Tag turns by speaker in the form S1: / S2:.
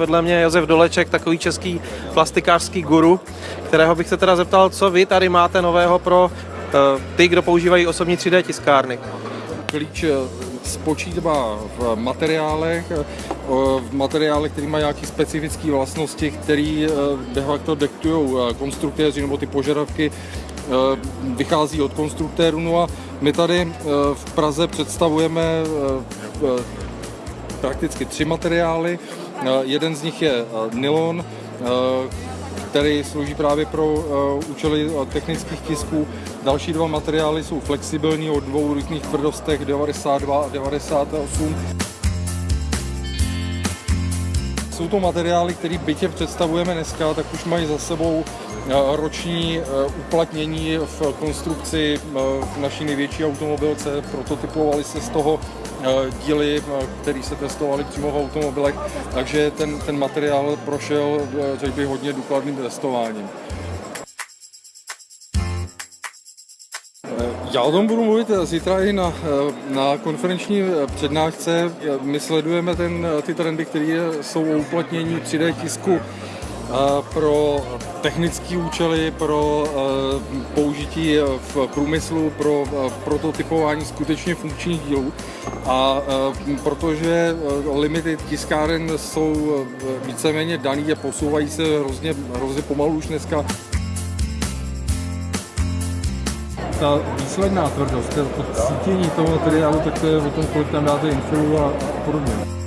S1: Vedle mě Josef Doleček, takový český plastikářský guru, kterého bych se teda zeptal, co vy tady máte nového pro eh, ty, kdo používají osobní 3D tiskárny.
S2: Klíč eh, spočítá v materiálech, eh, v materiálech, které mají nějaké specifické vlastnosti, které de facto dektují konstruktéři nebo ty požadavky vychází od konstruktérů. No a my tady v Praze představujeme prakticky tři materiály. Jeden z nich je nylon, který slouží právě pro účely technických tisků. Další dva materiály jsou flexibilní od dvou různých tvrdostech 92 a 98. Jsou to materiály, které bytě představujeme dneska, tak už mají za sebou Eh, roční eh, uplatnění v konstrukci eh, naší největší automobilce. Prototypovali se z toho díly, které se testovaly přímo v automobilech, takže ten, ten materiál prošel, řekl bych, hodně důkladným testováním. Já o tom budu mluvit zítra i na, na konferenční přednášce. My sledujeme ten, ty trendy, které jsou o uplatnění 3D tisku pro technické účely, pro eh, použití v průmyslu, pro eh, prototypování skutečně funkčních dílů. A eh, protože limity tiskáren jsou víceméně daný a posouvají se hrozně, hrozně pomalu už dneska, ta výsledná tvrdost, to cítění toho materiálu, tak to je o tom, kolik tam dáte infilu a, podobně.